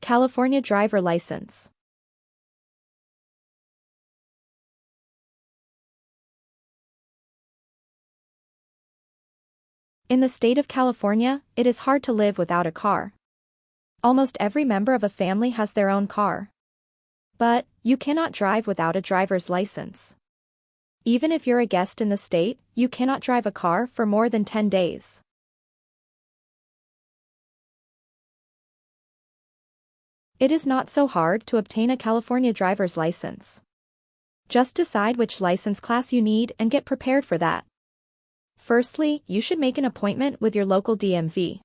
California driver license. In the state of California, it is hard to live without a car. Almost every member of a family has their own car. But, you cannot drive without a driver's license. Even if you're a guest in the state, you cannot drive a car for more than 10 days. It is not so hard to obtain a California driver's license. Just decide which license class you need and get prepared for that. Firstly, you should make an appointment with your local DMV.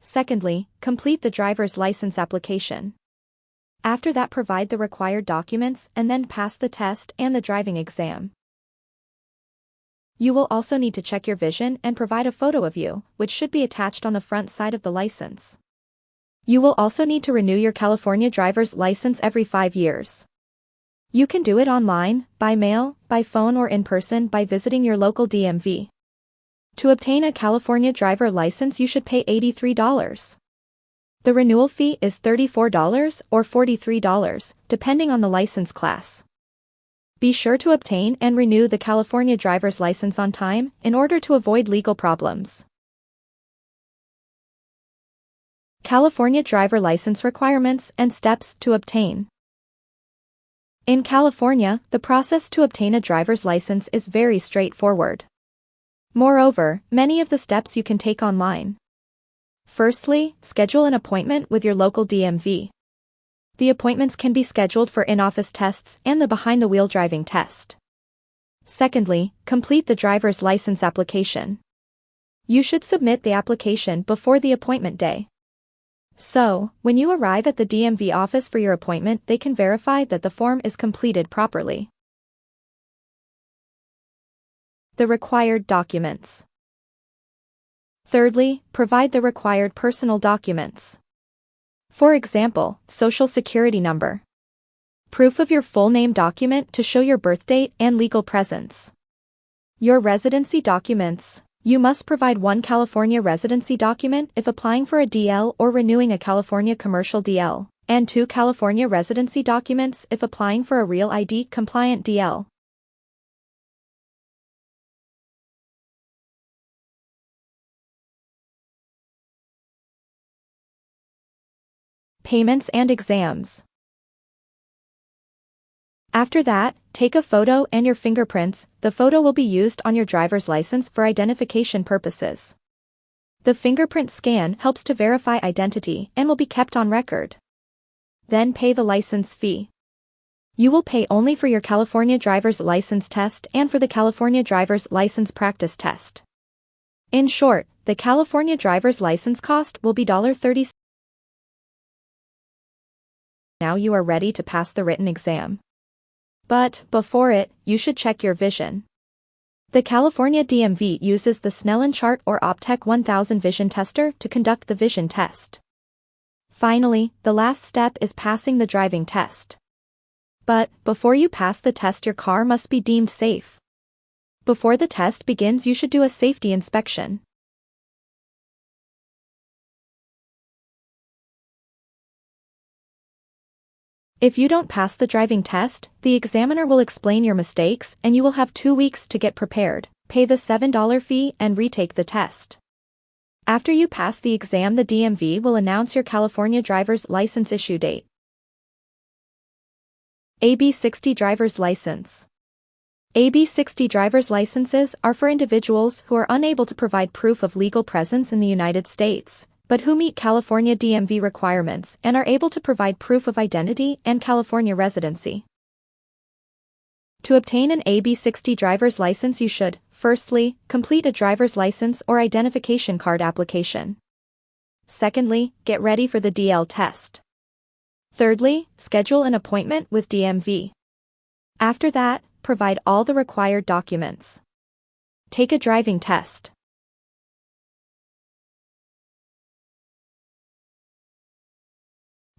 Secondly, complete the driver's license application. After that provide the required documents and then pass the test and the driving exam. You will also need to check your vision and provide a photo of you, which should be attached on the front side of the license. You will also need to renew your California driver's license every five years. You can do it online, by mail, by phone or in person by visiting your local DMV. To obtain a California driver license you should pay $83. The renewal fee is $34 or $43, depending on the license class. Be sure to obtain and renew the California driver's license on time in order to avoid legal problems. California driver license requirements and steps to obtain. In California, the process to obtain a driver's license is very straightforward. Moreover, many of the steps you can take online. Firstly, schedule an appointment with your local DMV. The appointments can be scheduled for in-office tests and the behind-the-wheel driving test. Secondly, complete the driver's license application. You should submit the application before the appointment day. So, when you arrive at the DMV office for your appointment they can verify that the form is completed properly. The required documents. Thirdly, provide the required personal documents. For example, Social Security number. Proof of your full name document to show your birth date and legal presence. Your residency documents, you must provide one California residency document if applying for a DL or renewing a California commercial DL, and two California residency documents if applying for a Real ID compliant DL. Payments and exams. After that, take a photo and your fingerprints, the photo will be used on your driver's license for identification purposes. The fingerprint scan helps to verify identity and will be kept on record. Then pay the license fee. You will pay only for your California driver's license test and for the California driver's license practice test. In short, the California driver's license cost will be $30. Now you are ready to pass the written exam. But, before it, you should check your vision. The California DMV uses the Snellen chart or Optec 1000 vision tester to conduct the vision test. Finally, the last step is passing the driving test. But, before you pass the test your car must be deemed safe. Before the test begins you should do a safety inspection. If you don't pass the driving test, the examiner will explain your mistakes and you will have two weeks to get prepared, pay the $7 fee and retake the test. After you pass the exam the DMV will announce your California driver's license issue date. AB60 Driver's License AB60 driver's licenses are for individuals who are unable to provide proof of legal presence in the United States, but who meet California DMV requirements and are able to provide proof of identity and California residency. To obtain an AB60 driver's license you should, firstly, complete a driver's license or identification card application. Secondly, get ready for the DL test. Thirdly, schedule an appointment with DMV. After that, provide all the required documents. Take a driving test.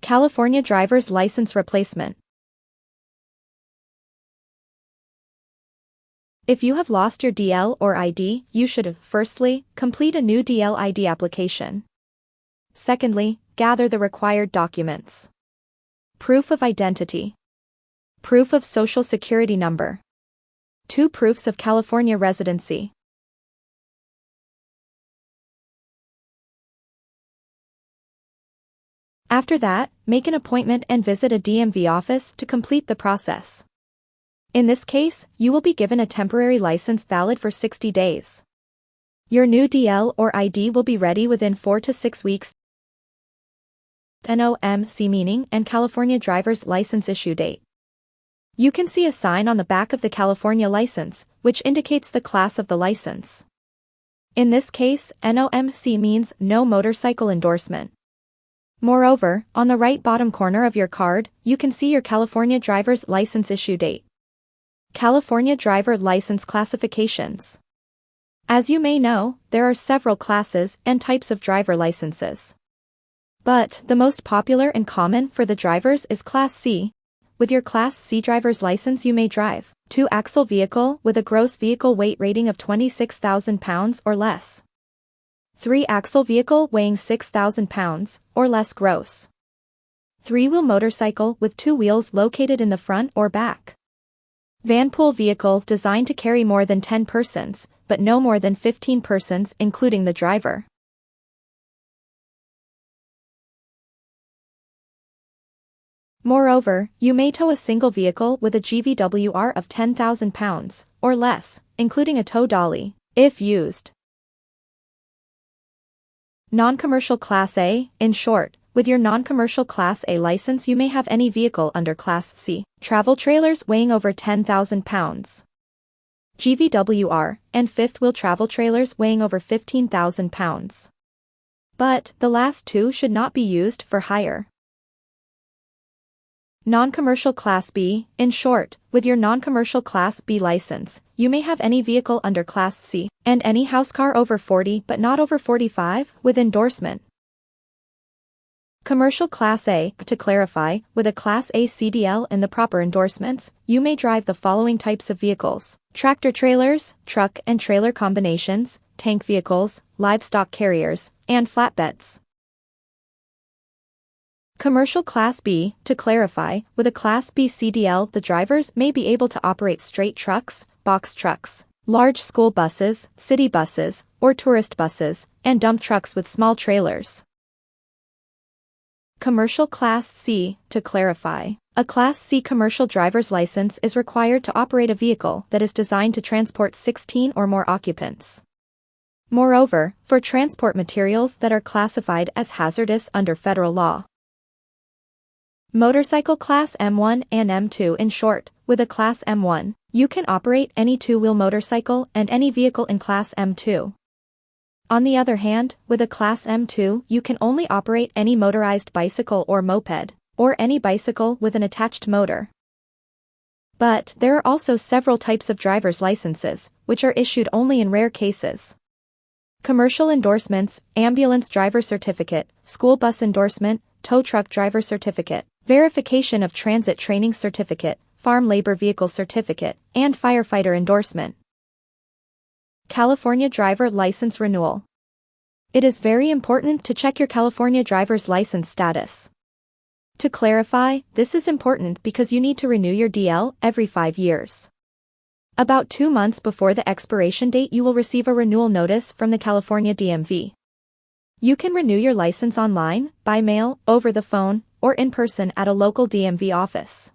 California driver's license replacement. If you have lost your DL or ID, you should, firstly, complete a new DL ID application. Secondly, gather the required documents. Proof of identity. Proof of social security number. Two proofs of California residency. After that, make an appointment and visit a DMV office to complete the process. In this case, you will be given a temporary license valid for 60 days. Your new DL or ID will be ready within 4 to 6 weeks. NOMC meaning and California driver's license issue date. You can see a sign on the back of the California license, which indicates the class of the license. In this case, NOMC means no motorcycle endorsement. Moreover, on the right bottom corner of your card, you can see your California driver's license issue date. California driver license classifications. As you may know, there are several classes and types of driver licenses. But, the most popular and common for the drivers is Class C. With your Class C driver's license you may drive, two-axle vehicle with a gross vehicle weight rating of 26,000 pounds or less. Three-axle vehicle weighing 6,000 pounds, or less gross. Three-wheel motorcycle with two wheels located in the front or back. Vanpool vehicle designed to carry more than 10 persons, but no more than 15 persons including the driver. Moreover, you may tow a single vehicle with a GVWR of 10,000 pounds, or less, including a tow dolly, if used. Non-commercial Class A, in short, with your non-commercial Class A license you may have any vehicle under Class C, travel trailers weighing over 10,000 pounds. GVWR, and fifth-wheel travel trailers weighing over 15,000 pounds. But, the last two should not be used for hire. Non-commercial Class B, in short, with your non-commercial Class B license, you may have any vehicle under Class C, and any house car over 40 but not over 45, with endorsement. Commercial Class A, to clarify, with a Class A CDL and the proper endorsements, you may drive the following types of vehicles. Tractor trailers, truck and trailer combinations, tank vehicles, livestock carriers, and flatbeds. Commercial Class B, to clarify, with a Class B CDL the drivers may be able to operate straight trucks, box trucks, large school buses, city buses, or tourist buses, and dump trucks with small trailers. Commercial Class C, to clarify, a Class C commercial driver's license is required to operate a vehicle that is designed to transport 16 or more occupants. Moreover, for transport materials that are classified as hazardous under federal law. Motorcycle Class M1 and M2 in short, with a Class M1, you can operate any two-wheel motorcycle and any vehicle in Class M2. On the other hand, with a Class M2 you can only operate any motorized bicycle or moped, or any bicycle with an attached motor. But, there are also several types of driver's licenses, which are issued only in rare cases. Commercial endorsements, ambulance driver certificate, school bus endorsement, tow truck driver certificate, verification of transit training certificate, farm labor vehicle certificate, and firefighter endorsement. California Driver License Renewal. It is very important to check your California driver's license status. To clarify, this is important because you need to renew your DL every five years. About two months before the expiration date you will receive a renewal notice from the California DMV. You can renew your license online, by mail, over the phone, or in person at a local DMV office.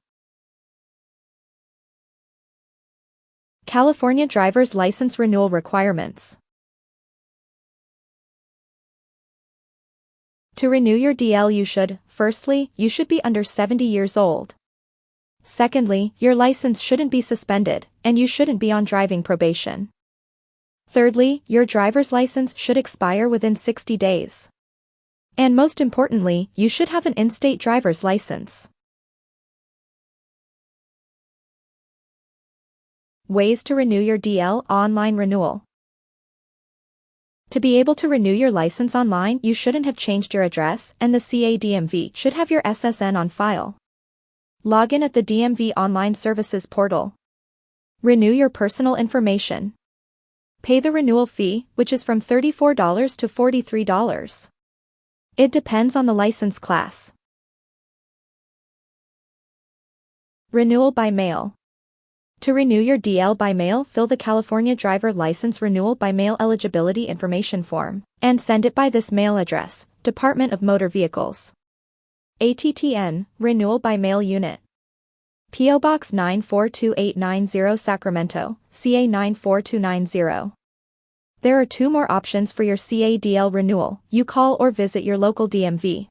California Driver's License Renewal Requirements To renew your DL you should, firstly, you should be under 70 years old. Secondly, your license shouldn't be suspended, and you shouldn't be on driving probation. Thirdly, your driver's license should expire within 60 days. And most importantly, you should have an in-state driver's license. Ways to renew your DL online renewal. To be able to renew your license online, you shouldn't have changed your address, and the CADMV should have your SSN on file. Log in at the DMV Online Services portal. Renew your personal information. Pay the renewal fee, which is from $34 to $43. It depends on the license class. Renewal by mail. To renew your DL by mail, fill the California Driver License Renewal by Mail Eligibility Information Form and send it by this mail address, Department of Motor Vehicles. ATTN, Renewal by Mail Unit. P.O. Box 942890 Sacramento, CA 94290. There are two more options for your CADL renewal. You call or visit your local DMV.